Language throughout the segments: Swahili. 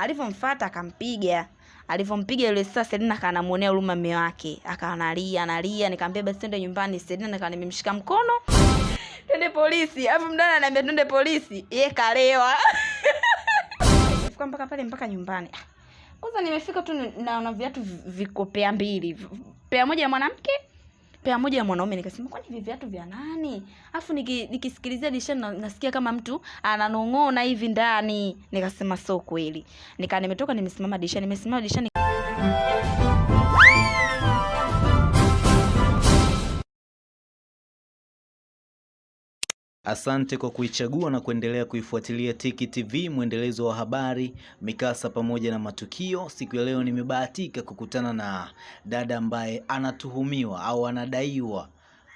alivyomfuata akampiga. Alivyompiga yule sasa Selina kanamwonea huruma mume wake. Akawa analia nikamwambia basi twende nyumbani. Selina nikawa nimemshika mkono. Twende polisi. Alafu mdada ananiambia twende polisi. Ye kalewa. Fika mpaka pale mpaka nyumbani. Ah, kwanza nimefika tu naona viatu vikopea mbili. Pea moja ya mwanamke pea moja ya mwanaume nikasema kwani hivi viatu vya nani? Alafu niki, nikisikilizia dirishani na, nasikia kama mtu ananong'ona hivi ndani. Nikasema so kweli. Nika nimetoka nimesimama dirishani nimesimama dirishani Asante kwa kuichagua na kuendelea kuifuatilia Tiki TV, mwendelezo wa habari, mikasa pamoja na matukio. Siku ya leo nimebahatika kukutana na dada ambaye anatuhumiwa au anadaiwa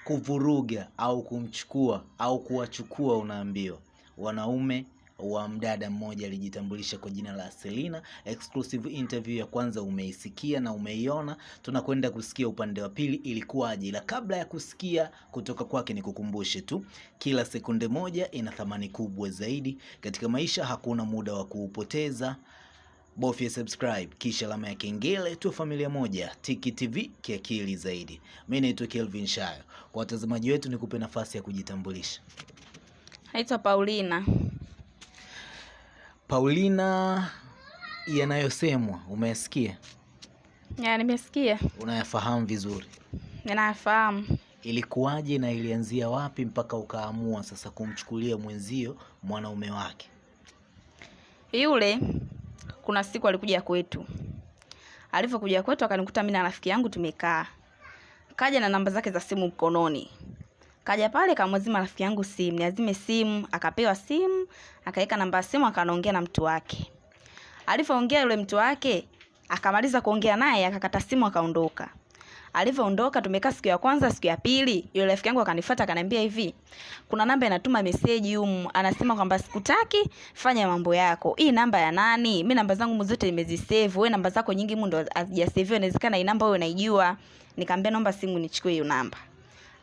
kuvuruga au kumchukua au kuwachukua, unaambiwa wanaume wa mdada mmoja alijitambulisha kwa jina la Selina. Exclusive interview ya kwanza umeisikia na umeiona, tunakwenda kusikia upande wa pili ilikuwaje, ila kabla ya kusikia kutoka kwake, nikukumbushe tu kila sekunde moja ina thamani kubwa zaidi katika maisha. Hakuna muda wa kuupoteza. Bofya subscribe kisha alama ya kengele, tuwe familia moja. Tiki TV kiakili zaidi. Mi naitwa Kelvin Shayo. Kwa watazamaji wetu, nikupe nafasi ya kujitambulisha. naitwa Paulina Paulina, yanayosemwa umeyasikia, ya nimesikia unayafahamu vizuri. Ninayafahamu. Ilikuwaje na ilianzia wapi mpaka ukaamua sasa kumchukulia mwenzio mwanaume wake? yule kuna siku alikuja kwetu alivyokuja kwetu akanikuta mimi na rafiki yangu tumekaa kaja na namba zake za simu mkononi kaja pale kamwazima rafiki yangu simu niazime simu akapewa simu akaweka namba ya simu akanaongea na mtu wake. Alivyoongea yule mtu wake akamaliza kuongea naye akakata simu akaondoka. Alivyoondoka tumekaa siku ya kwanza siku ya pili yule rafiki yangu akanifuata akaniambia hivi kuna namba inatuma meseji humu. Anasema kwamba sikutaki fanya mambo yako. Hii namba ya nani? Mi namba zangu zote nimezisave wewe namba zako nyingi mu ndo hazijaseviwa inawezekana hii namba wewe unaijua. Nikamwambia naomba simu nichukue hiyo namba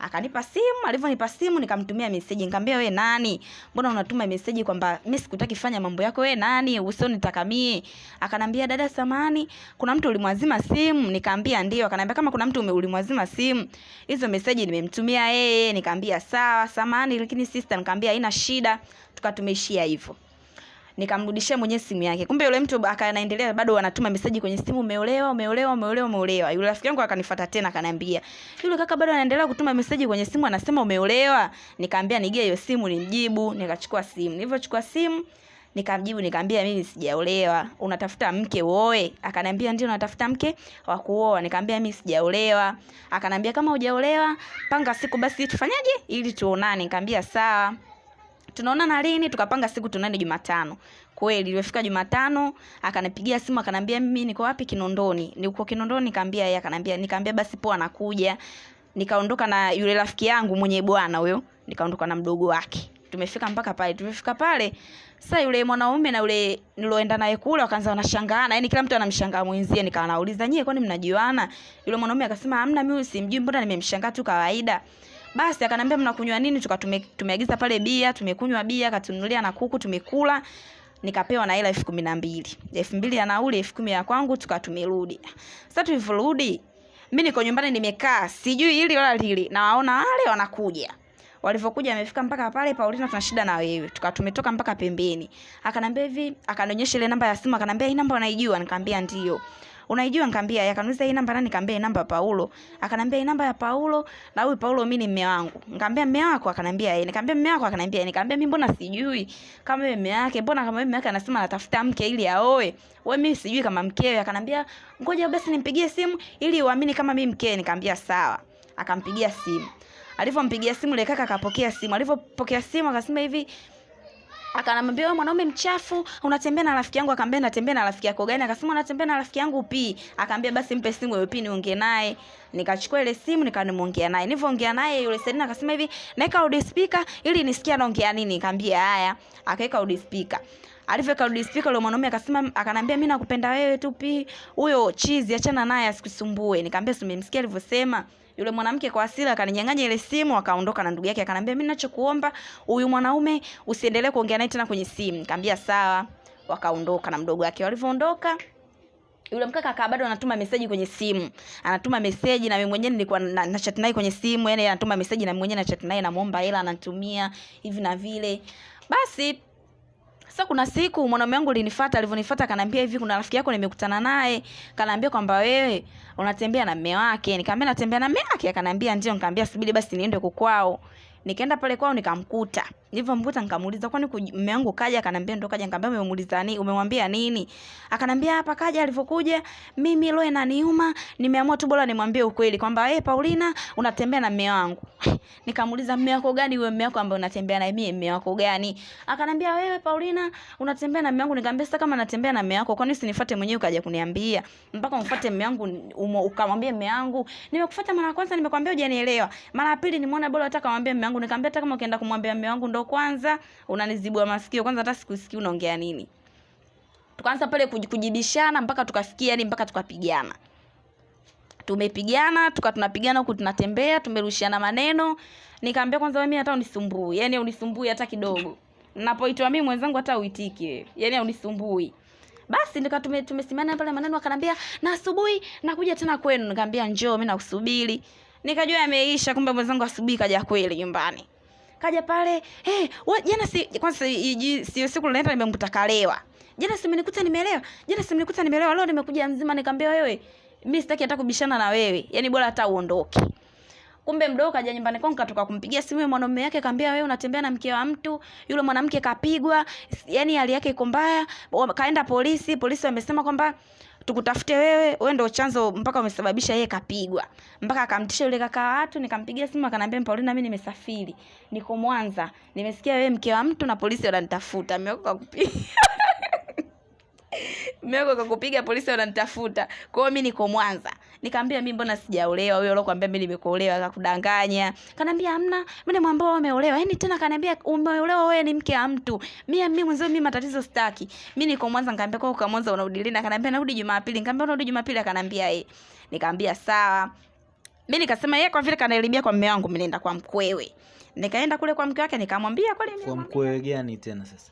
akanipa simu alivyonipa simu nikamtumia meseji. Nikamwambia we nani? Mbona unatuma meseji kwamba mi sikutaki fanya mambo yako? We nani? Usioni takamie akanambia dada samani kuna mtu ulimwazima simu? Nikaambia ndio. Akanambia kama kuna mtu ulimwazima simu hizo meseji nimemtumia yeye. Nikaambia sawa samani lakini sister. Nikamwambia haina shida. Tukatumeishia hivyo nikamrudishia mwenye simu yake. Kumbe yule mtu akanaendelea bado anatuma meseji kwenye simu umeolewa umeolewa umeolewa umeolewa. Yule rafiki yangu akanifuata tena akaniambia yule kaka bado anaendelea kutuma meseji kwenye simu anasema umeolewa. Nikaambia nigie hiyo simu nimjibu nikachukua simu. Nilivyochukua simu nikamjibu nikamwambia mimi sijaolewa. Unatafuta mke woe akaniambia ndio natafuta mke wa kuoa. Nikamwambia mimi sijaolewa. Akaniambia kama hujaolewa panga siku basi tufanyaje ili tuonane. Nikamwambia sawa tunaonana lini tukapanga siku tunaende jumatano. Kweli ilifika jumatano akanipigia simu akanambia mimi niko wapi kinondoni? Niko kinondoni nikaambia yeye akanambia nikaambia basi poa nakuja. Nikaondoka na yule rafiki yangu mwenye bwana huyo nikaondoka na mdogo wake. Tumefika mpaka pale tumefika pale. Sasa yule mwanaume na yule niloenda naye kule wakaanza wanashangaana yani kila mtu anamshangaa mwenzie. Nikawa nauliza nyie kwani mnajuana? Yule mwanaume akasema hamna mimi simjui mbona nimemshangaa tu kawaida basi akanambia mnakunywa nini? Tuka tume, tumeagiza pale bia tumekunywa bia akatununulia na kuku tumekula. Nikapewa na hela elfu kumi na mbili. Elfu mbili ya nauli elfu kumi ya kwangu tuka tumerudi sasa tulivyorudi mi niko nyumbani nimekaa sijui hili wala lili nawaona wale wanakuja. Walivyokuja amefika mpaka pale paulina tuna shida na wewe. Tuka tumetoka mpaka pembeni. Akanambia hivi akanionyesha ile namba ya simu akanambia hii namba unaijua? Nikaambia ndio unaijua nikamwambia akaniuliza hii namba nani? Nikamwambia namba ya Paulo. Akanambia hii namba ya Paulo? Na huyu Paulo mimi ni mume wangu. Nikamwambia mume wako? Akanambia yeye nikamwambia mume wako? Akanambia yeye nikaambia mimi mbona sijui? Kama mume wake mbona kama mume wake anasema anatafuta mke ili aoe? Wewe mimi sijui kama mkewe akanambia ngoja basi nimpigie simu ili uamini kama mimi mkewe. Nikamwambia sawa. Akampigia simu. Alivyompigia simu ile kaka akapokea simu. Alivyopokea simu akasema hivi akanambia wewe mwanaume mchafu unatembea na rafiki yangu? Akamwambia natembea na rafiki yako. Gani akasema natembea na rafiki yangu pi akaambia basi mpe simu wewe pi niongee naye. Nikachukua ile simu nikanimwongea naye. Nilivyoongea naye yule Selina akasema hivi naika loud speaker ili nisikie anaongea nini. Nikamwambia haya. Akaweka loud speaker. Alivyoweka loud speaker yule mwanaume akasema akanambia mimi nakupenda wewe tu pi. Huyo chizi achana naye asikusumbue. Nikamwambia simemsikia alivyosema yule mwanamke kwa asira akaninyang'anya ile simu akaondoka na ndugu yake akanambia mimi ninachokuomba huyu mwanaume usiendelee kuongea naye tena kwenye simu. Nikamwambia sawa. Wakaondoka na mdogo wake. Walivyoondoka yule mkaka akawa bado anatuma meseji kwenye simu. Anatuma meseji na mimi mwenyewe nilikuwa na, na chat naye kwenye simu yani anatuma meseji na mimi mwenyewe na chat naye namuomba hela anatumia hivi na vile. Basi sasa kuna siku mwanaume wangu alinifuata alivyonifuata akaniambia hivi kuna rafiki yako nimekutana naye. Kaniambia kwamba wewe unatembea na mume wake. Nikamwambia natembea na mume wake? Akaniambia ndio. Nikamwambia subiri basi niende kukwao nikaenda pale kwao nikamkuta. Nilivyomkuta nikamuuliza kwani mume wangu kaja? Akanambia ndo kaja nikamwambia umemuuliza nini? Umemwambia nini? Akanambia hapa kaja alivyokuja mimi roho inaniuma nimeamua tu bora nimwambie ukweli kwamba hey, Paulina unatembea na mume wangu. Nikamuuliza mume wako gani? Wewe mume wako ambaye unatembea na mimi mume wako gani? Akanambia wewe Paulina unatembea na mume wangu. Nikamwambia sasa kama natembea na mume wako kwani usinifuate mwenyewe ukaja kuniambia? Mpaka umfuate mume wangu ukamwambie mume wangu. Nimekufuata mara ya kwanza nimekwambia hujanielewa. Mara ya pili nimeona bora hata kamwambia mme wangu nikamwambia hata kama ukienda kumwambia mume wangu ndo kwanza unanizibua masikio. Kwanza hata sikusikii unaongea nini. Tukaanza pale kujibishana mpaka tukafikia yani mpaka tukapigana. Tumepigana tuka tunapigana huku tunatembea tumerushiana maneno. Nikaambia kwanza wewe hata unisumbui. Yani unisumbui hata kidogo. Napoitwa mimi mwenzangu hata uitiki yani unisumbui. Basi nika tume, tumesimama pale maneno akanambia na asubuhi nakuja tena kwenu. Nikamwambia njoo mimi nakusubiri nikajua yameisha kumbe mwenzangu asubuhi kaja kweli nyumbani. Kaja pale hey, wa, jana si kwanza sio siku naenda nimemkuta kalewa. Jana si umenikuta nimelewa jana si umenikuta nimelewa leo nimekuja mzima. Nikamwambia wewe mimi sitaki hata kubishana na wewe. Yani bora hata uondoke. Kumbe mdogo kaja nyumbani kwangu katoka kumpigia simu mwanamume yake kaambia wewe unatembea na mke wa mtu? Yule mwanamke kapigwa. Yani hali yake iko mbaya. Kaenda polisi polisi wamesema kwamba tukutafute wewe wewe ndio chanzo mpaka umesababisha yeye kapigwa. Mpaka akamtisha yule kaka watu nikampigia simu akaniambia Paulina mimi nimesafiri niko Mwanza. Nimesikia wewe mke wa mtu na polisi wananitafuta mmeoka kupiga Meko kakupiga polisi wananitafuta. Kwa mi mimi niko Mwanza. Nikamwambia mi mbona sijaolewa? Huyo alokuambia mimi nimekuolewa akakudanganya. kanaambia hamna, mimi mwambao wewe umeolewa. Yaani tena kaniambia umeolewa wewe ni mke wa mtu. Mimi mimi mwenzio mimi matatizo sitaki. Mimi niko Mwanza nikamwambia kwa kwa Mwanza unarudi lini? Akanambia narudi Jumapili. Nikamwambia unarudi Jumapili akanaambia eh. Nikamwambia sawa. Mimi nikasema yeye kwa vile kanaelimia kwa mume wangu naenda kwa mkwewe. Nikaenda kule kwa mke wake nikamwambia kweli kwa mkwewe gani tena sasa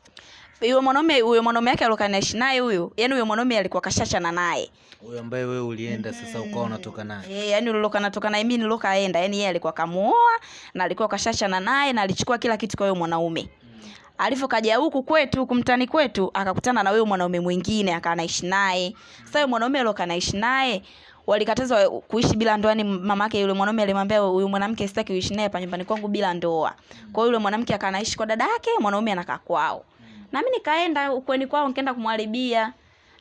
huyo mwanaume huyo mwanaume yake alikuwa anaishi naye huyo yani huyo mwanaume alikuwa kashachana naye. Huyo ambaye wewe ulienda sasa ukawa unatoka naye. Eh, yani uliloka natoka naye mimi nilokaenda yani yeye alikuwa kamuoa na alikuwa kashachana naye na alichukua kila kitu kwa huyo mwanaume. Alivyokaja huku kwetu kumtani kwetu akakutana na huyo mwanaume mwingine akawa anaishi naye. Sasa huyo mwanaume alioka anaishi naye walikatazwa kuishi bila ndoa Ni mamake yule mwanaume alimwambia huyu mwanamke sitaki uishi naye pa nyumbani kwangu bila ndoa. Kwa hiyo yule mwanamke akaanaishi kwa dada yake mwanaume anakaa kwao na mimi nikaenda ukweni kwao nikaenda kumwaribia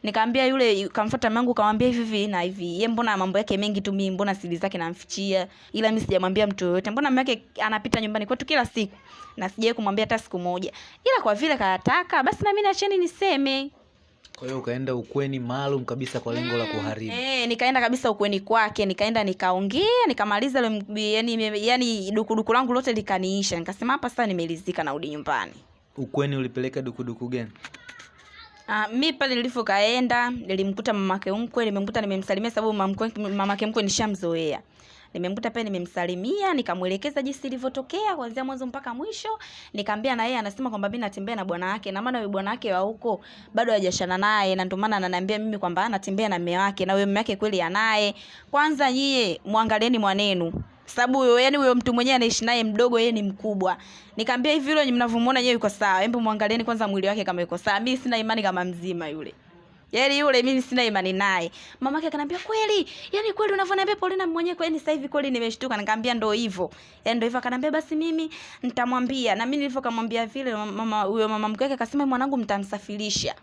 nikaambia yule kamfuata mangu kamwambia hivi hivi na hivi. Ye mbona mambo yake mengi tu mimi mbona siri zake namfichia? Ila mimi sijamwambia mtu yoyote. Mbona mama yake anapita nyumbani kwetu kila siku? Na sijawai kumwambia hata siku moja. Ila kwa vile kayataka basi na mimi niacheni niseme. Kwa hiyo ukaenda ukweni maalum kabisa kwa lengo la kuharibu. Eh, nikaenda kabisa ukweni kwake nikaenda nikaongea nikamaliza yani yani dukuduku langu lote likaniisha. Nikasema hapa sasa nimelizika narudi nyumbani ukweni ulipeleka dukuduku gani? Ah, mi pale nilivyokaenda nilimkuta mamake mkwe nimemkuta nimemsalimia sababu mamake mkwe nishamzoea. Nimemkuta pale nimemsalimia nikamwelekeza jinsi ilivyotokea kuanzia mwanzo mpaka mwisho. Nikamwambia na yeye anasema kwamba mimi natembea na bwana wake na maana yule bwana wake wa huko bado hajashana naye na ndio maana ananiambia mimi kwamba anatembea na mume wake na huyo mume wake kweli anaye. Kwanza nyie mwangalieni mwanenu sababu huyo yani huyo mtu mwenyewe anaishi naye mdogo yeye ni mkubwa. Nikamwambia hivi yule mnavyomuona yeye yuko sawa. Hebu muangalieni kwanza mwili wake kama yuko sawa. Mimi sina imani kama mzima yule. Yaani yule mimi sina imani naye. Mamake akanambia kweli? Yani kweli unavyoniambia Paulina mwenyewe kweli sasa hivi kweli nimeshtuka. Nikamwambia ndo hivyo. Yani ndo hivyo akanambia basi mimi nitamwambia. Na mimi nilivyokamwambia vile mama huyo mama mkwe akasema mwanangu mtamsafirisha.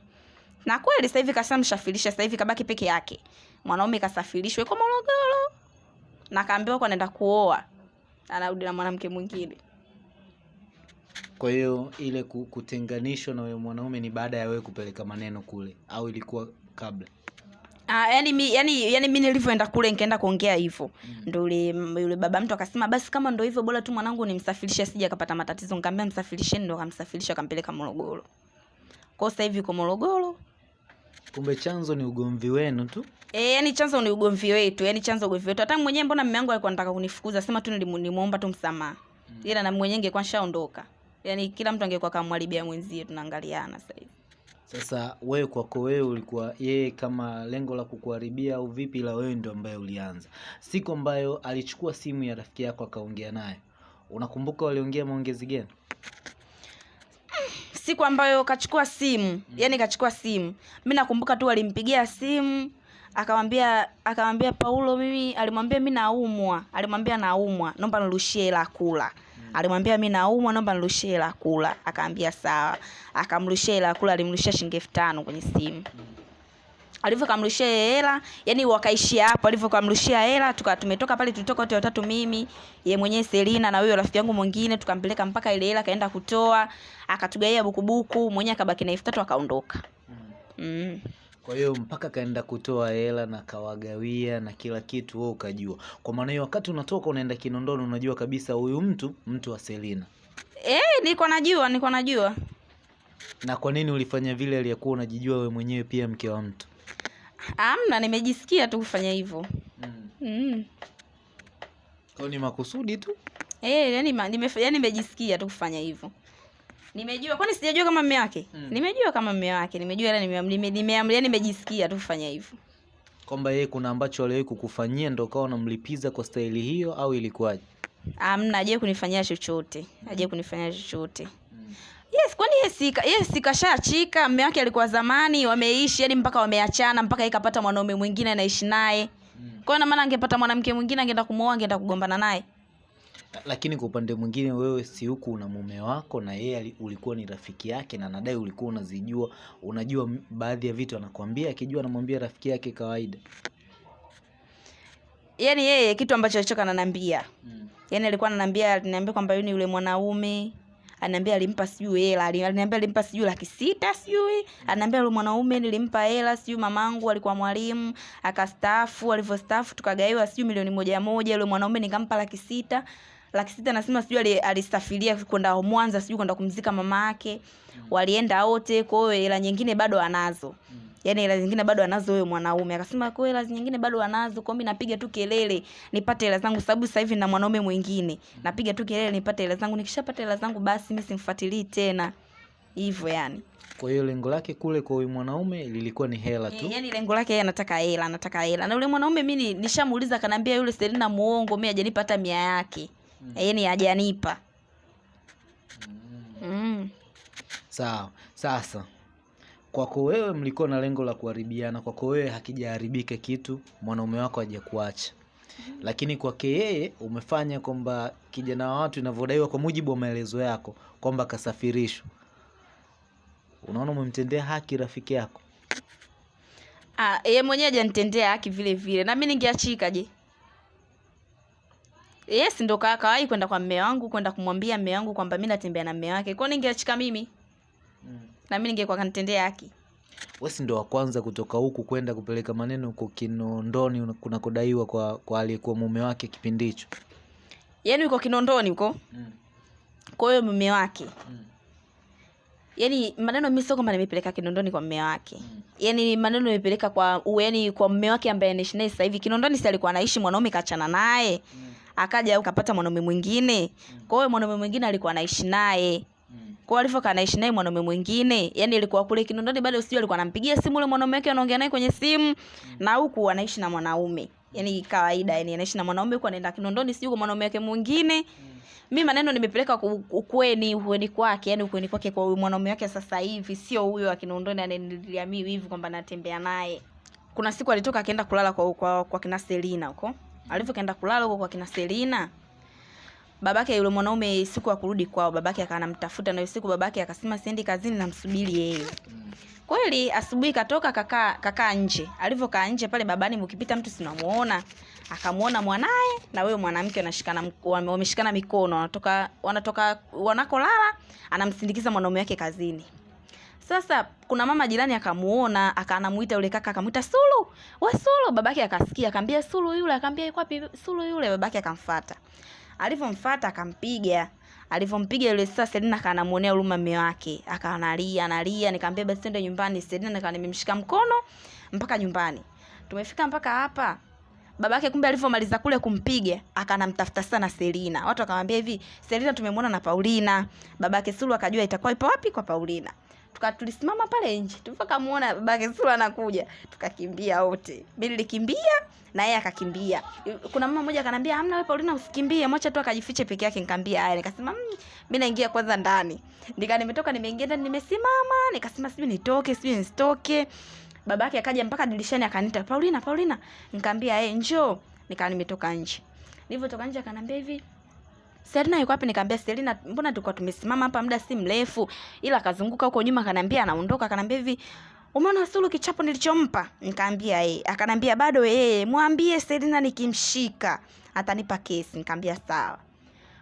Na kweli sasa hivi kashamsafirisha sasa hivi kabaki peke yake. Mwanaume kasafirishwa kwa Morogoro na kaambiwa kwa anaenda kuoa anarudi na mwanamke mwingine kwa hiyo ile kutenganishwa na huyo mwanaume ni baada ya wewe kupeleka maneno kule au ilikuwa kabla Ah, yani mi yani yani mimi nilivyoenda kule nikaenda kuongea hivyo. mm. ndo yule yule baba mtu akasema basi kama ndo hivyo bora tu mwanangu nimsafirishe sija akapata matatizo. Nikamwambia msafirisheni ndio akamsafirisha akampeleka Morogoro. Kwa sasa hivi yuko Morogoro. kumbe chanzo ni ugomvi wenu tu Eh, yani chanzo ni ugomvi wetu, yani chanzo ugomvi wetu. Hata mwenyewe mbona mume wangu alikuwa anataka kunifukuza, sema tu nilimu- nilimuomba tu msamaha. mm. Ila na mwenyewe ingekuwa nishaondoka. Yani kila mtu angekuwa kamwalibia mwenzie tunaangaliana sasa hivi. Sasa wewe kwako wewe ulikuwa yeye kama lengo la kukuharibia au vipi, la wewe ndio ambaye ulianza. Siku ambayo alichukua simu ya rafiki yako akaongea naye, unakumbuka waliongea maongezi gani? siku ambayo kachukua simu mm. yani kachukua simu mi nakumbuka tu alimpigia simu akamwambia akamwambia paulo mimi alimwambia mimi naumwa. Alimwambia naumwa naomba nirushie hela kula. Alimwambia mi naumwa naomba nirushie hela kula. Akaambia sawa. Akamrushia hela kula alimrushia shilingi elfu tano kwenye simu. Alivyokamrushia hela yani wakaishia hapo. Alivyokamrushia hela tuka tumetoka pale tulitoka wote watatu mimi ye mwenyewe Selina na huyo rafiki yangu mwingine tukampeleka mpaka ile hela kaenda kutoa akatugaia bukubuku mwenyewe akabaki na elfu tatu akaondoka. Mm. Kwa hiyo mpaka kaenda kutoa hela na kawagawia na kila kitu, wewe ukajua. Kwa maana hiyo, wakati unatoka unaenda Kinondoni, unajua kabisa huyu mtu mtu wa Selina. Eh, nilikuwa najua niko najua Na kwa nini ulifanya vile aliyekuwa unajijua we mwenyewe pia mke wa mtu? amna nimejisikia tu kufanya hivyo mm. Kwa hiyo ni makusudi tu. Eh, yani nimejisikia tu kufanya hivyo. Nimejua kwani sijajua kama mume wake? Mm. Nimejua kama mume wake. Nimejua ila nimeamlia nime, nime, nimejisikia tu kufanya hivyo. Kwamba yeye kuna ambacho aliwahi kukufanyia ndo ukawa unamlipiza kwa staili hiyo au ilikuwaje? Amna hajawahi kunifanyia chochote. Hajawahi kunifanyia chochote. Yes, kwani yes sika, yes mume wake alikuwa zamani wameishi yani mpaka wameachana mpaka ikapata kapata mwanaume mwingine anaishi naye. Kwa hiyo na maana angepata mwanamke mwingine angeenda kumwoa angeenda kugombana naye. Lakini kwa upande mwingine, wewe si huku una mume wako na yeye ulikuwa ni rafiki yake, na nadai ulikuwa unazijua, unajua baadhi ya vitu anakwambia, akijua anamwambia rafiki yake kawaida. Yaani yeye kitu ambacho alichoka ananiambia. Yaani alikuwa ananiambia aliniambia kwamba yule yule mwanaume ananiambia alimpa sijui hela, ali- aliniambia alimpa sijui laki sita sijui. Ananiambia yule mwanaume nilimpa hela sijui mamangu alikuwa mwalimu, akastaafu, alivyostaafu tukagaiwa sijui milioni moja moja, yule mwanaume nikampa laki sita. Laki sita nasema sijui ali- alisafiria kwenda Mwanza sijui kwenda kumzika mama yake. mm. Walienda wote, kwa hiyo hela nyingine bado anazo. mm. yani hela zingine bado anazo huyo mwanaume. Akasema kwa hela nyingine bado anazo, kwa mimi napiga tu kelele nipate hela zangu sababu sasa hivi na mwanaume mwingine. Napiga tu kelele nipate hela zangu. Nikishapata hela zangu basi mimi simfuatilii tena. Hivyo yani. Kwa hiyo lengo lake kule kwa huyu mwanaume lilikuwa ni hela tu. E, yani lengo lake yeye anataka hela, anataka hela. Na yule mwanaume mimi nishamuuliza kanambia yule Selina muongo, mi ajanipata hata mia yake. Mm. Yaani hajanipa. Mm. Sawa. Sasa kwako wewe mlikuwa na lengo la kuharibiana, kwako wewe hakijaharibika kitu, mwanaume wako hajakuacha, lakini kwake yeye umefanya kwamba kijana wa watu inavyodaiwa kwa mujibu wa maelezo yako kwamba kasafirishwa. Unaona umemtendea haki rafiki yako? Ah, yeye mwenyewe hajanitendea haki vile vile. Na mimi ningeachika je? Yes, ndo ka- kawahi kwenda kwa mme wangu kwenda kumwambia mme wangu kwamba mimi natembea na mme wake. kwani ningeachika mimi? mm. Na mimi ningekuwa kanitendea haki. Wewe ndo wa kwanza kutoka huku kwenda kupeleka maneno huko Kinondoni una- kunakodaiwa kwa kwa aliyekuwa mume wake kipindi hicho. Yaani uko Kinondoni huko. mm. Kwa hiyo mume wake. mm Yaani maneno mimi sio kwamba nimepeleka Kinondoni kwa mume wake. Yaani maneno nimepeleka kwa yaani kwa mume wake ambaye anaishi naye sasa hivi. Kinondoni si alikuwa anaishi mwanaume kachana naye. Akaja akapata mwanaume mwingine. Kwa hiyo mwanaume mwingine alikuwa anaishi naye. Kwa alivyokaa anaishi naye mwanaume mwingine, yani ilikuwa kule Kinondoni bado sijui alikuwa anampigia simu yule mwanaume wake anaongea naye kwenye simu na huku anaishi na mwanaume. Yaani kawaida yani anaishi na mwanaume huku anaenda Kinondoni sijui kwa mwanaume wake mwingine. Mi maneno nimepeleka ukweni ukweni kwake, yani ukweni kwake kwa huyu mwanaume wake sasa hivi, sio huyo wa Kinondoni ananilia hivi kwamba natembea naye. Kuna siku alitoka akaenda kulala kwa kwa, kwa kina Selina huko. Alivyokaenda kulala huko kwa kina Selina, babake yule mwanaume siku ya kurudi kwao, babake akawa anamtafuta na siku babake akasema siendi kazini, namsubiri yeye. Kweli asubuhi katoka kakaa kakaa nje. Alivyokaa nje pale babani, mkipita mtu sinamuona, akamuona mwanaye na huyo mwanamke wanashikana wameshikana mikono, wanatoka wanatoka wanakolala, anamsindikiza mwanaume wake kazini. Sasa kuna mama jirani akamuona, akanamuita yule kaka akamuita Sulu, we Sulu. Babake akasikia akamwambia Sulu yule, akamwambia yuko wapi Sulu yule? Babake akamfuata, alivyomfuata akampiga alivyompiga yule sasa Selina akanamuonea huruma mume wake, akawa analia. Nikamwambia basi twende nyumbani. Selina nikawa nimemshika mkono mpaka nyumbani. Tumefika mpaka hapa, babake kumbe alivyomaliza kule kumpiga akanamtafuta sana Selina. Watu wakamwambia hivi, Selina tumemwona na Paulina. Babake Sulu akajua itakuwa ipo wapi kwa Paulina. Tuka tulisimama pale nje tukamuona babake sura anakuja tukakimbia wote. Mimi nilikimbia na yeye akakimbia. Kuna mama mmoja akanambia hamna wewe Paulina usikimbie. Mwacha tu akajifiche peke yake nikamwambia haya. Nikasema mmm, mimi naingia kwanza ndani. Nika nimetoka nimeingia ndani nimesimama. Nikasema sijui nitoke sijui nisitoke. Babake akaja mpaka dirishani akaniita Paulina Paulina. Nikamwambia yeye njoo. Nikaa nimetoka nje. Nilivyotoka nje akanambia hivi Selina yuko wapi? Nikamwambia Selina, mbona tulikuwa tumesimama hapa muda si mrefu, ila akazunguka huko nyuma, akanambia anaondoka, akanambia hivi umeona Sulu kichapo nilichompa? Nikamwambia yeye, Akanambia bado yeye, mwambie Selina nikimshika atanipa kesi. Nikamwambia sawa.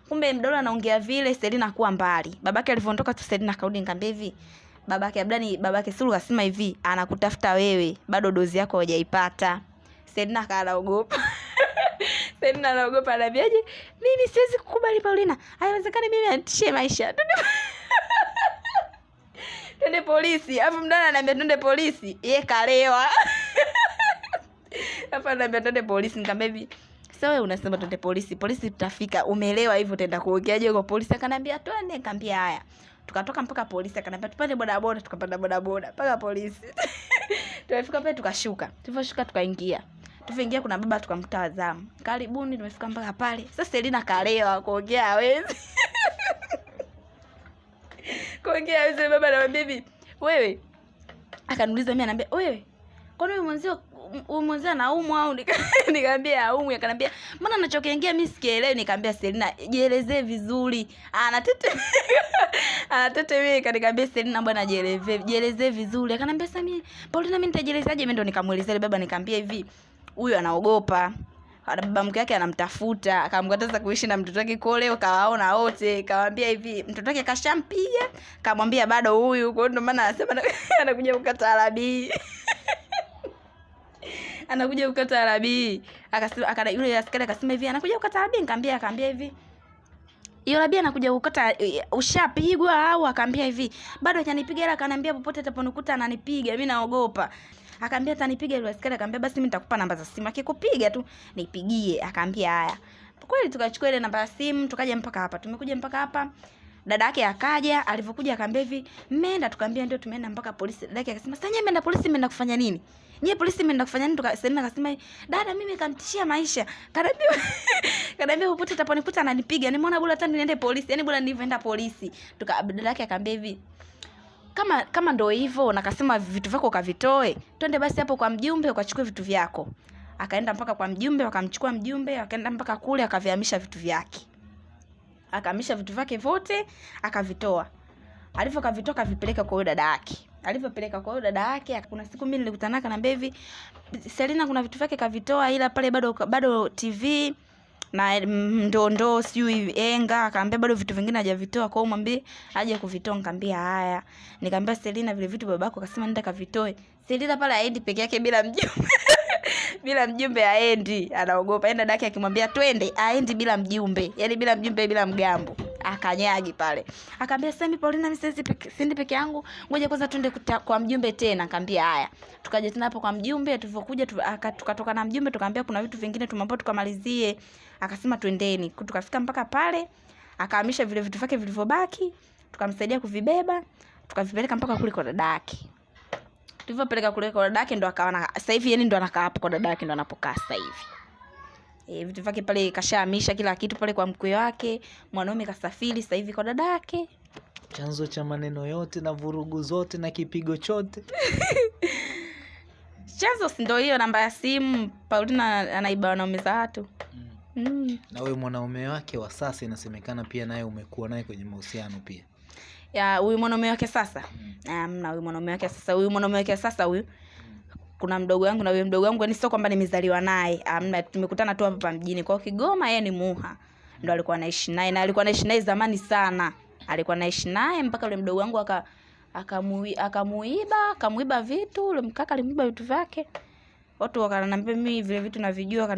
Kumbe mdolo anaongea vile, Selina kuwa mbali. Babake alivyoondoka tu Selina akarudi, nikamwambia hivi babake Abdani, babake Sulu kasema hivi anakutafuta wewe, bado dozi yako hujaipata. Selina akaogopa. Selina anaogopa anaambiaje? nini, siwezi kukubali Paulina. Haiwezekani mimi atishe maisha. Twende polisi. Alafu mdada anaambia twende polisi. ye kalewa. Hapa anaambia twende polisi. Nikamwambia hivi sasa wewe unasema twende polisi. Polisi tutafika. Umeelewa hivyo utaenda kuongeaje kwa polisi? Akaniambia twende. Nikamwambia haya. Tukatoka mpaka polisi, akaniambia tupande bodaboda, tukapanda bodaboda mpaka polisi. Tumefika pale tukashuka. Tulivyoshuka tukaingia tulivyoingia kuna baba tukamkuta wazamu karibuni tumefika mpaka pale. Sasa selina kalewa kuongea hawezi. Kuongea hawezi baba anamwambia hivi wewe. Akaniuliza mimi anaambia wewe kwani huyu mwenzio huyu mwenzio anaumwa au? Nika- nikamwambia aumwi. Akanambia mbona anachokiongea mimi sikielewi. Nikamwambia selina jielezee vizuri. Anatete anatetemeka nikamwambia selina bwana jielezee jielezee vizuri. Akanambia sasa mimi paulina mimi nitajielezaje? Mimi ndo nikamuelezea baba nikamwambia hivi huyu anaogopa. Ana- baba mke wake anamtafuta akamkataza kuishi na mtoto wake koleo kawaona wote kawambia hivi mtoto wake kashampiga. Kamwambia bado huyu kwa hiyo ndo maana anasema anakuja kukata arabii anakuja kukata arabii akasema akana yule askari akasema hivi anakuja kukata arabii nikamwambia akaambia hivi hiyo labia anakuja kukata ushapigwa au? Akaambia hivi bado hajanipiga ila akaniambia popote ataponikuta ananipiga mimi naogopa akaambia atanipiga yule askari. Akaambia basi mimi nitakupa namba za simu. Akikupiga tu nipigie. Akaambia haya. Kweli tukachukua ile namba ya simu tukaja mpaka hapa. Tumekuja mpaka hapa. Dada yake akaja alivyokuja akaambia hivi mmeenda? Tukaambia ndio tumeenda mpaka polisi. Dada yake akasema sasa nyie mmeenda polisi mmeenda kufanya nini? Nyie polisi mmeenda kufanya nini? Tukasema akasema dada mimi kanitishia maisha. Kanaambia kanaambia popote utaponikuta ananipiga. Nimeona bora hata niende polisi. Yani bora nilivyoenda polisi. Tuka dada yake akaambia hivi kama kama ndo hivyo nakasema vitu vyako ukavitoe twende basi hapo kwa mjumbe ukachukue vitu vyako. Akaenda mpaka kwa mjumbe wakamchukua mjumbe akaenda mpaka kule akavihamisha vitu vyake. Akahamisha vitu vyake vyote akavitoa. Alivyo kavitoa akavipeleka kwa huyo dada yake. Alivyopeleka kwa huyo dada yake kuna siku mimi nilikutana na mbevi Selina kuna vitu vyake kavitoa ila pale bado bado TV na ndondoo ndoo ndoo sijui enga akaambia bado vitu vingine hajavitoa. Kwao mwambie aje kuvitoa nikamwambia haya. Nikamwambia Selina vile vitu babako akasema nenda kavitoe. Selina pale aendi peke yake bila mjumbe. Bila mjumbe aendi anaogopa. Yani dadake akimwambia twende aendi bila mjumbe. Yani bila mjumbe bila mgambo. Akanyagi pale. Akaambia sasa mimi Paulina peke, siendi peke yangu. Ngoja kwanza twende kwa mjumbe tena. Akaambia haya. Tukaja tena hapo kwa mjumbe tulivyokuja tukatoka na mjumbe tukaambia kuna vitu vingine tumeambiwa tukamalizie akasema twendeni. Tukafika mpaka pale akahamisha vile vitu vyake vilivyobaki tukamsaidia kuvibeba tukavipeleka mpaka kule kwa dada yake. Tulivyopeleka kule kwa dada yake ndo akawa na- sasa hivi yani ndo anakaa hapo kwa dada yake ndo anapokaa sasa hivi. E, vitu vyake pale kashahamisha kila kitu pale kwa mkwe wake mwanaume kasafiri sasa hivi kwa dada yake. Chanzo cha maneno yote na vurugu zote na kipigo chote. Chanzo si ndo hiyo namba ya simu? Paulina anaiba wanaume za watu. Mm. Mm. na wewe mwanaume wake wa sasa inasemekana pia naye umekuwa naye kwenye mahusiano pia. Ya huyu mwanaume wake sasa? Mm. amna huyu mwanaume wake sasa. Huyu mwanaume wake sasa huyu kuna mdogo wangu na huyo mdogo wangu yani sio kwamba nimezaliwa naye. Amna tumekutana tu hapa mjini. Kwao kigoma yeye ni muha. Ndo alikuwa anaishi naye na alikuwa anaishi naye zamani sana. Alikuwa anaishi naye mpaka yule mdogo wangu aka akamui- akamuiba akamuiba vitu. Ule mkaka alimuiba vitu vyake watu wakananiambia mimi vile vitu navijua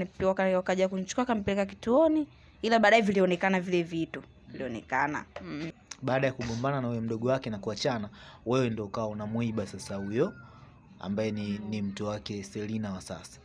wakaja kunichukua akampeleka kituoni ila baadaye vilionekana vile vitu. Vilionekana. Mm. baada ya kugombana na huyo mdogo wake na kuachana wewe ndo ukawa unamwiba sasa huyo ambaye ni, ni mtu wake selina wa sasa.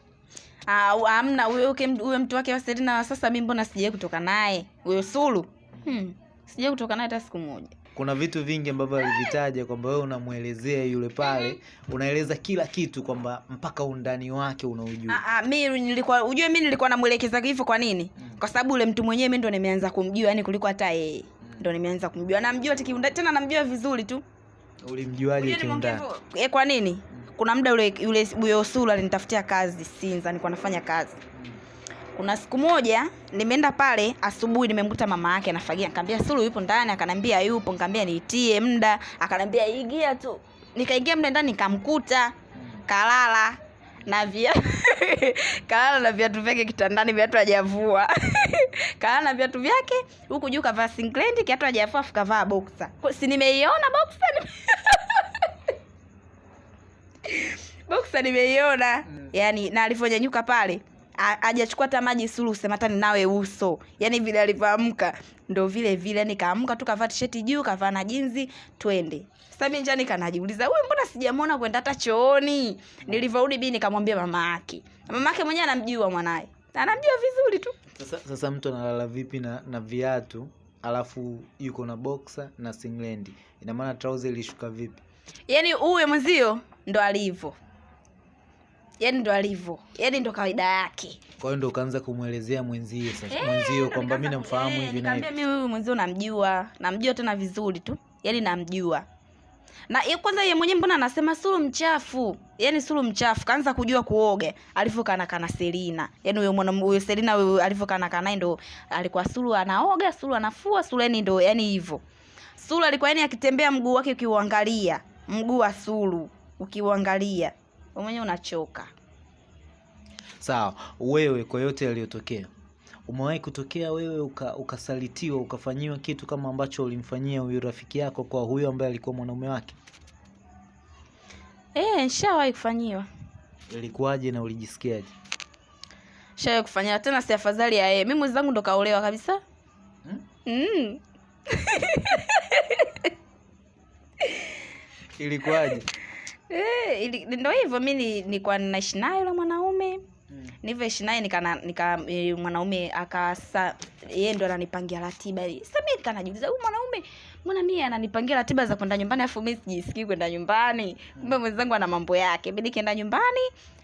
Ah, amna huyo huyo mtu wake wa Selina wa sasa mi mbona sijai kutoka naye? Huyo Sulu? Hmm. sijai kutoka naye hata siku moja kuna vitu vingi ambavyo alivitaja kwamba wewe unamwelezea yule pale unaeleza kila kitu kwamba mpaka undani wake unaujua. Ah, ah, mi nilikuwa ujue mi nilikuwa namwelekeza hivyo kwa nini? Mm. kwa sababu ule mtu mwenyewe mi ndo nimeanza kumjua yani kuliko hata yeye ndo nimeanza kumjua. Namjua tikiunda tena namjua vizuri tu. Ulimjuaje kiundani? e, eh, kwa nini? Kuna muda yule yule huyo sura alinitafutia kazi Sinza nilikuwa nafanya kazi kuna siku moja nimeenda pale asubuhi nimemkuta mama yake anafagia. Nikamwambia Sulu yupo ndani. Akanambia yupo. Nikamwambia niitie muda. Akanambia ingia tu. Nikaingia mle ndani nikamkuta kalala na via kalala na viatu vyake kitandani viatu hajavua. Kalala na viatu vyake huku juu kavaa singlet kiatu hajavua afu kavaa boxer. Si nimeiona boxer nime- boxer nimeiona. Mm. yani na alivyonyanyuka pale hajachukua hata maji sulu usematani nawe uso. Yani vile alivyoamka. Ndo vile vile yani kaamka tu kavaa tisheti juu kavaa na jinzi twende. Sasa mimi njani kanajiuliza huyu mbona sijamwona kwenda hata chooni? Nilivyorudi bi nikamwambia mama yake. Mama yake mwenyewe anamjua mwanaye anamjua vizuri tu. Sasa, sasa mtu analala vipi na, na viatu alafu yuko na boxer na singlendi? Ina maana trouser ilishuka vipi? Yani huyo mwenzio ndo alivyo yani ndo alivyo. Yani ndo kawaida yake. Kwa hiyo ndo ukaanza kumwelezea mwenzie sasa. Hey, mwenzio kwamba mi namfahamu eh, hivi na hivi. mimi huyu mwenzio namjua namjua tena vizuri tu. Yaani namjua. Na ye- kwanza ye mwenyewe mbona anasema sulu mchafu? Yaani sulu mchafu. Kaanza kujua kuoga. Alivyokana kana selina. Yaani huyo mwana huyo selina huyo alivyokana kana ndo alikuwa sulu anaoga sulu anafua sulu yani ndo yani hivyo. Sulu alikuwa yani akitembea mguu wake ukiuangalia. Mguu wa suru ukiuangalia wewe mwenyewe unachoka. Sawa wewe kwa yote yaliyotokea umewahi kutokea wewe uka, ukasalitiwa ukafanyiwa kitu kama ambacho ulimfanyia huyu rafiki yako kwa huyo ambaye alikuwa mwanaume wake? Eh nishawahi kufanyiwa. Ilikuwaje na ulijisikiaje? Nishawahi kufanyiwa. Tena si afadhali ya yeye. Mi mwenzangu ndo kaolewa kabisa. Hmm? mm. ilikuwaje Eh, ndio ndo hivyo mi ni- nilikuwa naishi naye yule mwanaume. Nilivyoishi naye nika, nika e, mwanaume akasa yeye ndo ananipangia ratiba. Sasa mimi nika najiuliza huyu mwanaume mbona mie ananipangia ratiba za kwenda nyumbani afu mi sijisikii kwenda nyumbani? Kumbe mwenzangu ana mambo yake. Mi nikienda nyumbani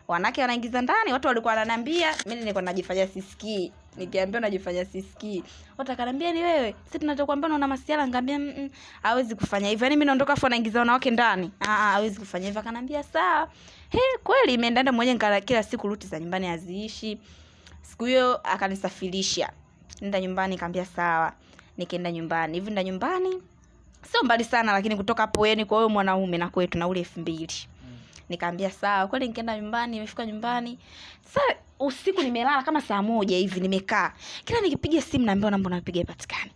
wanawake wanaingiza ndani watu walikuwa wananiambia mi nilikuwa najifanya sisikii. Nikiambia najifanya sisikii. Watu akanambia ni wewe si tunachokwambia unaona masiala ngaambia mm, hawezi kufanya hivyo. Yaani mi naondoka afu anaingiza wanawake ndani. Ah, ah, hawezi kufanya hivyo. Akanambia sawa. He kweli imeendaenda mmoja nikala kila siku ruti za nyumbani haziishi. Siku hiyo akanisafirisha. Nenda nyumbani nikaambia sawa. Nikaenda nyumbani. Hivi nda nyumbani sio mbali sana lakini kutoka hapo yani kwa huyo mwanaume na kwetu na ule elfu mbili nikaambia sawa kweli nikaenda nyumbani nimefika nyumbani. Sa usiku nimelala kama saa moja hivi nimekaa. Kila nikipiga simu naambiwa namba unapiga ipatikani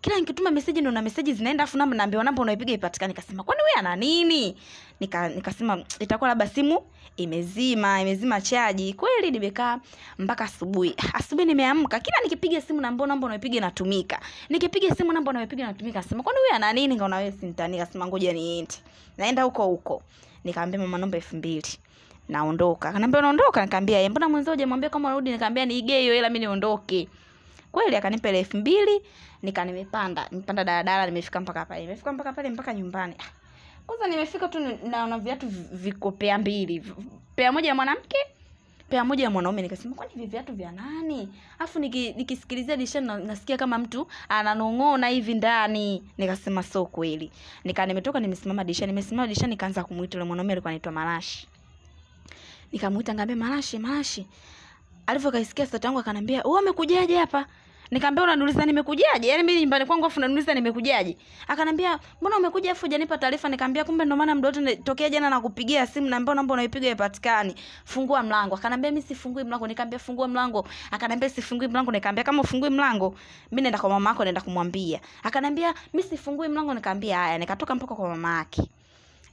kila nikituma meseji ndo na meseji zinaenda afu namba naambiwa namba unaipiga ipatikani nikasema kwani wewe ana nini? Nika nikasema itakuwa labda simu imezima imezima chaji. Kweli nimekaa mpaka asubuhi. Asubuhi nimeamka. Kila nikipiga simu namba namba unaipiga inatumika. Nikipiga simu namba unaipiga inatumika. Nasema kwani wewe ana nini? Ngaona wewe sintani kasema ngoja niende naenda huko huko nikamwambia mama naomba elfu mbili. Naondoka. Akaniambia unaondoka? Nikamwambia "Eh, mbona mwenzio hujamwambia kama unarudi? Nikamwambia niige hiyo hela mimi niondoke. Kweli akanipa ile elfu mbili nika nimepanda. Nimepanda daladala nimefika mpaka pale. Nimefika mpaka pale mpaka nyumbani. Ah, kwanza nimefika tu naona viatu vikopea viko pea mbili. Pea moja ya mwanamke pea moja ya mwanaume nikasema kwani hivi viatu vya nani? Alafu niki, nikisikilizia na, nasikia kama mtu ananong'ona hivi ndani. Nikasema so kweli. Nika nimetoka nimesimama dirishani nimesimama dirishani nikaanza kumwita yule mwanaume alikuwa anaitwa Marashi. Nikamwita ngambia Marashi Marashi. Alivyokaisikia sauti yangu akanambia wewe umekujaje hapa nikamwambia unaniuliza nimekujaje? Yaani mimi nyumbani kwangu afu unaniuliza nimekujaje? Akanambia mbona umekuja afu hujanipa taarifa? Nikamwambia kumbe ndo maana mdoto tokea jana nakupigia simu naambia namba unaipiga ipatikani fungua mlango. Akanambia mimi sifungui mlango. Nikamwambia fungua mlango. Akanambia sifungui mlango. Nikamwambia kama ufungui mlango mimi naenda kwa mama yako naenda kumwambia. Akanambia mimi sifungui mlango. Nikamwambia haya. Nikatoka mpaka kwa mama yake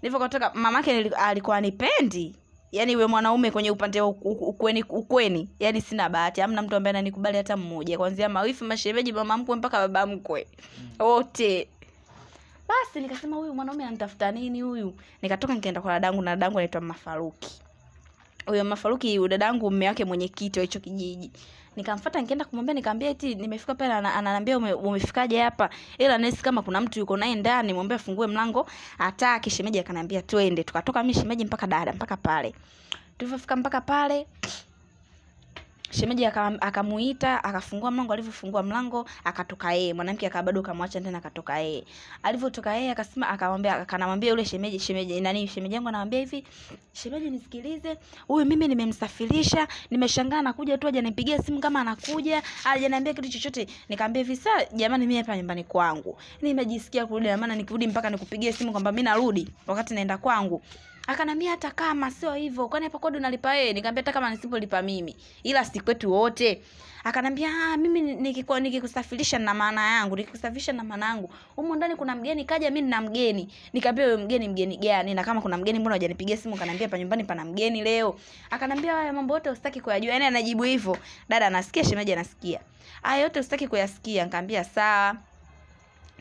nilivyotoka mama yake alikuwa anipendi yaani we mwanaume kwenye upande wa ukweni ukweni. Yani sina bahati amna mtu ambaye ananikubali hata mmoja. Kwanzia mawifu mashemeji mama mkwe mpaka baba mkwe. Wote. Mm. basi nikasema huyu mwanaume anatafuta nini huyu? Nikatoka nikaenda kwa dadangu na dadangu anaitwa mafaruki. Huyo mafaruki dadangu mme wake mwenyekiti wa hicho kijiji nikamfuata nikaenda kumwambia nikamwambia eti nimefika pale ana- ananiambia ume, umefikaje hapa? Ila nesi kama kuna mtu yuko naye ndani mwambie afungue mlango ataki shemeji akaniambia twende. Tukatoka mimi shemeji mpaka dada mpaka pale. Tulivyofika mpaka pale shemeji aka- akamuita akafungua mlango alivyofungua mlango akatoka yeye. Mwanamke aka bado kamwacha tena akatoka yeye. Alivyotoka yeye akasema akamwambia akanamwambia yule shemeji shemeji nani shemeji yangu anamwambia hivi shemeji nisikilize. Huyu mimi nimemsafirisha nimeshangaa anakuja tu hajanipigia simu kama anakuja hajaniambia kitu chochote. Nikamwambia hivi sasa jamani mimi hapa nyumbani kwangu. Nimejisikia kurudi na maana nikirudi mpaka nikupigie simu kwamba mimi narudi wakati naenda kwangu akanambia hata kama sio hivyo kwani hapo kodi unalipa wewe? Nikamwambia hata kama nisipolipa mimi ila si kwetu wote. Akanambia ah mimi nikikuwa nikikusafirisha na maana yangu nikikusafirisha na maana yangu humo ndani kuna mgeni kaja mimi nina mgeni. Nikamwambia wewe mgeni mgeni gani? Na kama kuna mgeni mbona hujanipigia simu? Akanambia pa nyumbani pana mgeni leo. Akanambia haya mambo yote usitaki kuyajua. Yani anajibu hivyo. Dada anasikia shemeji anasikia. Haya yote usitaki kuyasikia. Nikamwambia sawa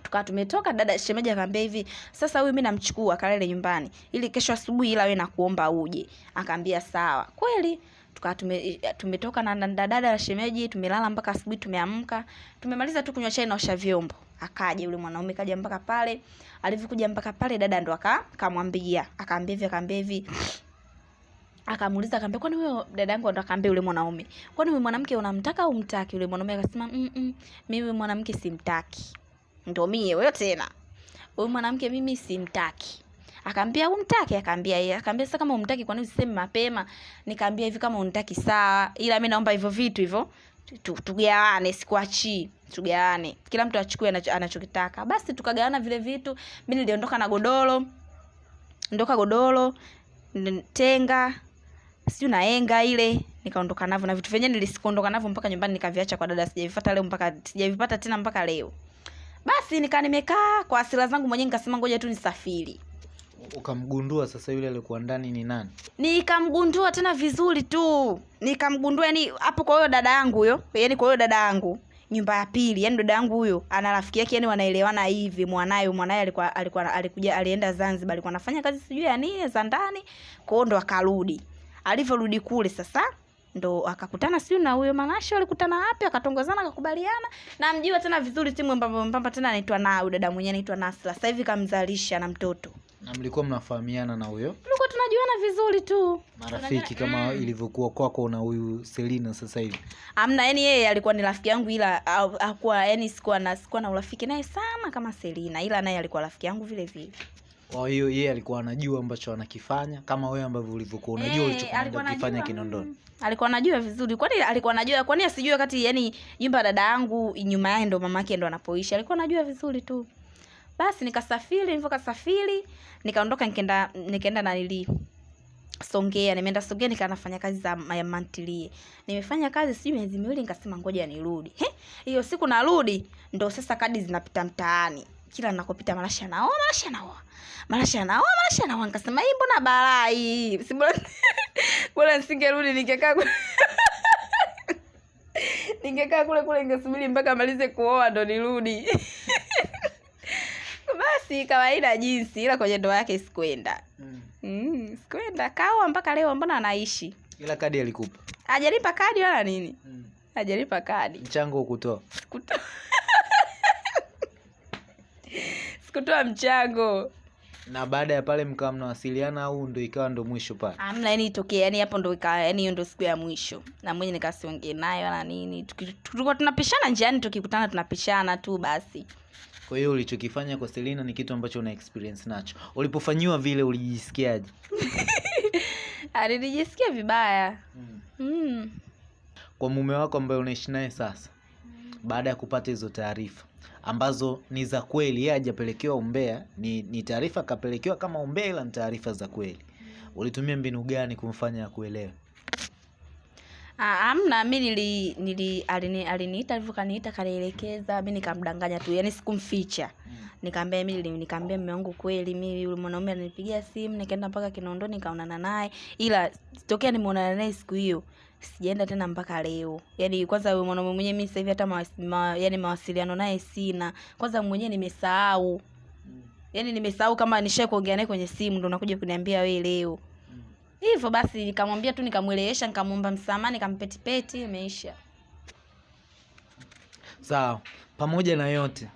tukawa tumetoka dada shemeji akaambia hivi sasa huyu mi namchukua akalele nyumbani ili kesho asubuhi ila we nakuomba uje. Akaambia sawa. Kweli tukawa tume, tumetoka na dada ya shemeji tumelala mpaka asubuhi tumeamka tumemaliza tu kunywa chai naosha vyombo. Akaja yule mwanaume kaja mpaka pale alivyokuja mpaka pale dada ndo aka akamwambia. Akaambia hivi akaambia hivi akamuuliza akaambia kwani huyo dada yangu ndo akaambia yule mwanaume? Kwani huyu mwanamke unamtaka au umtaki yule mwanaume akasema mm -mm, mimi mwanamke simtaki ndo mie wewe tena. Huyu mwanamke mimi simtaki. Akaambia umtaki akaambia yeye akaambia sasa kama umtaki kwa nini usiseme mapema? Nikaambia hivi kama unitaki sawa. Ila mi naomba hivyo vitu hivyo. Tu- tugawane sikuachii. Tugawane. Kila mtu achukue anachokitaka. Basi tukagawana vile vitu. Mi niliondoka na godoro. Ndoka godoro. Tenga. Sijui naenga ile. Nikaondoka navyo na vitu vyenyewe nilisikondoka navyo mpaka nyumbani nikaviacha kwa dada. Sijavipata leo mpaka sijavipata tena mpaka leo basi nikaa nimekaa kwa asira zangu mwenyewe nikasema ngoja tu nisafiri. Ukamgundua sasa yule alikuwa ndani ni nani? Nikamgundua tena vizuri tu. Nikamgundua yani hapo kwa huyo dada yangu huyo yani kwa huyo dada yangu nyumba ya pili yani dada yangu huyo ana rafiki yake yani wanaelewana hivi mwanaye mwanaye alikuwa alikuwa alikuja alienda Zanzibar alikuwa anafanya kazi sijui ya nini za ndani kwao ndo akarudi. Alivyorudi kule sasa ndo akakutana sijui na huyo manashe walikutana wapi akatongozana akakubaliana. Na mjua tena vizuri timu mbamba mbamba tena anaitwa na dada mwenyewe anaitwa Nasla sasa hivi kamzalisha na mtoto. Na mlikuwa mnafahamiana na huyo? Tulikuwa tunajuana vizuri tu. Marafiki kama ilivyokuwa kwako na huyu Selina sasa hivi? Amna yani yeye alikuwa ni rafiki yangu ila hakuwa yani sikuwa na sikuwa na urafiki naye sana kama Selina ila naye alikuwa rafiki yangu vile vile kwa hiyo yeye alikuwa anajua ambacho anakifanya kama wewe ambavyo ulivyokuwa unajua hey, ulichokuwa alikuwa unaenda kukifanya anajua, Kinondoni mm, alikuwa anajua vizuri kwani alikuwa anajua kwani asijue wakati yani nyumba ya dada yangu nyuma yake ndo mamake ndo anapoishi alikuwa anajua vizuri tu basi nikasafiri nilivyokasafiri nikaondoka nikaenda nikaenda na nili Songea nimeenda Songea nikaa nafanya kazi za mantilie. Nimefanya kazi sijui miezi miwili nikasema ngoja nirudi. Hiyo siku narudi ndo sasa kadi zinapita mtaani. Kila nakopita marashi anaoa marashi anaoa marashi anaoa marashi anaoa Nikasema hii mbona barai hii? Si bora nisingerudi ningekaa kule. ningekaa kule kule ningesubiri mpaka amalize kuoa ndo nirudi. Basi kawaida jinsi ila kwenye ndoa yake sikwenda. mm. Mm, sikwenda kaoa mpaka leo mbona anaishi ila kadi alikupa ajalipa kadi wala nini mm. ajalipa kadi mchango ukutoa sikutoa sikutoa mchango. Na baada ya pale mkawa mnawasiliana au ndo ikawa ndo mwisho pale? Amna yani itokee yani hapo ndo ikawa yani hiyo ndo siku ya mwisho. Na mwenye nikasiongee naye wala nini. Tuki- tulikuwa tunapishana njiani tukikutana tunapishana tu basi. Kwa hiyo ulichokifanya kwa Selina ni kitu ambacho una experience nacho. Ulipofanyiwa vile ulijisikiaje? Alinijisikia vibaya. Mm. mm. kwa mume wako ambaye unaishi naye sasa baada ya kupata hizo taarifa ambazo ni za kweli. Yeye hajapelekewa umbea. Ni, ni taarifa kapelekewa kama umbea ila ni taarifa za kweli. Ulitumia mbinu gani kumfanya akuelewe? Ah, amna mi nili, nili alini, aliniita hivyo, kaniita kanielekeza mi nikamdanganya tu. Yani sikumficha. Nikaambia mi nikaambia mume wangu kweli. Mi yule mwanaume alinipigia simu nikaenda mpaka kinondoni nikaonana naye. Ila tokea nimeonana naye siku hiyo sijaenda tena mpaka leo. Yaani kwanza mwanaume mwenyewe mi hivi hata mawas, ma, yani mawasiliano naye sina. Kwanza mwenyewe nimesahau. Yaani nimesahau kama nishae kuongea naye kwenye simu ndo nakuja kuniambia we leo. Hivyo basi nikamwambia tu nikamwelewesha nikamwomba msamaha nikampetipeti imeisha. Sawa, pamoja na yote,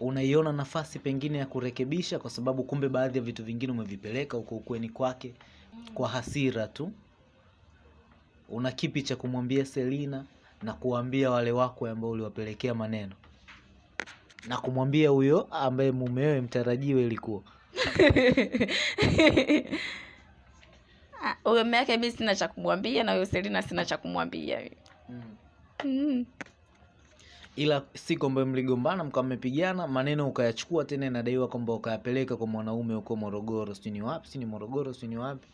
unaiona nafasi pengine ya kurekebisha, kwa sababu kumbe baadhi ya vitu vingine umevipeleka huko ukweni kwake kwa hasira tu. Una kipi cha kumwambia Selina na kuwaambia wale wako ambao uliwapelekea maneno na kumwambia huyo ambaye mumewe mtarajiwe ilikuwa Ah, huyo mume wake mi sina cha kumwambia na huyo selina sina cha kumwambia mm. mm. ila siku ambayo mligombana mkawa mmepigana maneno ukayachukua tena, inadaiwa kwamba ukayapeleka kwa mwanaume huko Morogoro, sijui ni wapi, si ni Morogoro, sijui ni wapi.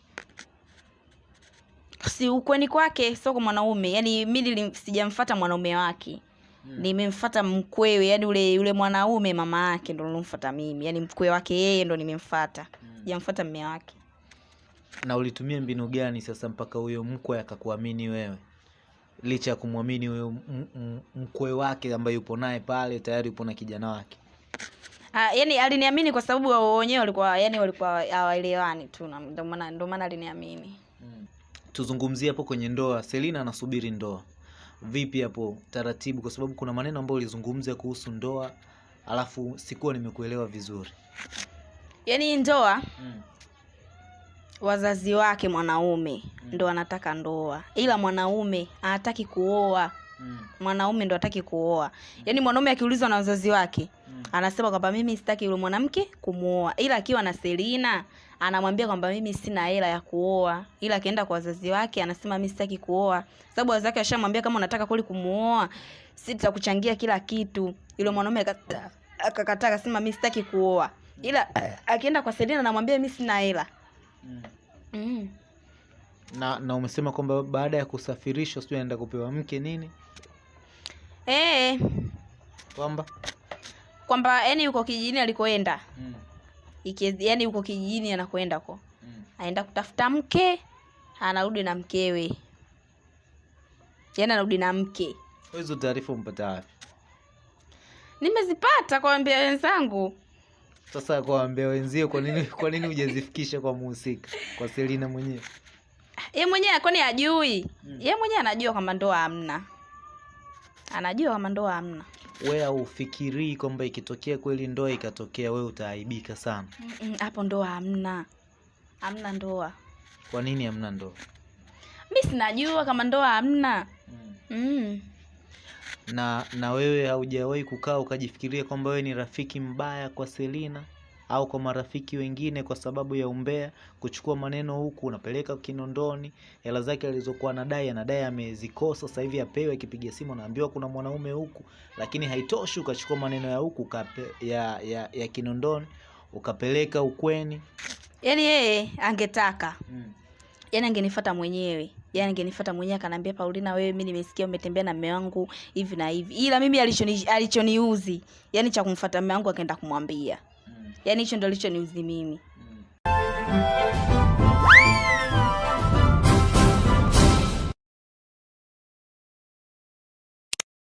Si ukweni kwake sio kwa mwanaume. Yani mi nili- sijamfata mwanaume wake. Nimemfata mkwewe yani ule yule mwanaume mama yake ndo nilomfata mimi. Yani mkwe wake yeye ndo nimemfata sijamfata mme wake. Na ulitumia mbinu gani sasa mpaka huyo mkwe akakuamini wewe? Licha ya kumwamini huyo mkwe wake ambaye yupo naye pale tayari yupo na kijana wake. Ah, yani aliniamini kwa sababu wao wenyewe walikuwa yani walikuwa hawaelewani tu. Ndio maana aliniamini maana aliniamini tuzungumzie hapo kwenye ndoa selina anasubiri ndoa vipi hapo taratibu kwa sababu kuna maneno ambayo ulizungumza kuhusu ndoa alafu sikuwa nimekuelewa vizuri yani ndoa mm. wazazi wake mwanaume mm. ndo anataka ndoa ila mwanaume anataki kuoa mm. mwanaume ndo hataki kuoa mm. yaani mwanaume akiulizwa na wazazi wake mm. anasema kwamba mimi sitaki yule mwanamke kumwoa, ila akiwa na selina anamwambia kwamba mimi sina hela ya kuoa ila akienda kwa wazazi wake anasema mimi sitaki kuoa. Sababu wazazi wake washamwambia kama unataka kweli kumuoa si tutakuchangia kila kitu. Yule mwanaume akakataa akasema mimi sitaki kuoa. Ila akienda kwa selina anamwambia mimi sina hela. Mm. mm. na na umesema kwamba baada ya kusafirishwa sijui anaenda kupewa mke nini? Eh, kwamba? Kwamba yani yuko kijijini alikoenda. Iki- yani uko kijijini anakwenda ko aenda kutafuta mke anarudi na mkewe. Yani anarudi na mke. Hizo taarifa umpata wapi? Nimezipata kwa wambia wenzangu. Sasa kwaambia wenzio kwa nini kwa nini hujazifikisha kwa muhusika? Kwa selina mwenyewe? Ye mwenyewe kwani ajui ye mwenyewe anajua kwamba ndoa hamna. Anajua kwamba ndoa hamna we haufikirii kwamba ikitokea kweli ndoa ikatokea we utaaibika sana? Hapo ndoa hamna. Hamna ndoa. Kwa nini hamna ndoa? Mi sinajua kama ndoa hamna. Mm. na na wewe haujawahi kukaa ukajifikiria kwamba wewe ni rafiki mbaya kwa selina au kwa marafiki wengine kwa sababu ya umbea kuchukua maneno huku unapeleka kinondoni hela zake alizokuwa anadai anadai amezikosa sasa hivi apewe akipiga simu anaambiwa kuna mwanaume huku lakini haitoshi ukachukua maneno ya huku ya, ya, ya kinondoni ukapeleka ukweni yaani yeye angetaka. Yani angenifata mwenyewe. Yani angenifata mwenyewe akanambia paulina wewe mi nimesikia umetembea na mme wangu hivi na hivi. Ila mimi alichoni alichoniuzi. Yani cha kumfata mme wangu akaenda kumwambia yani hicho ndo alichoniuzi mimi Mm.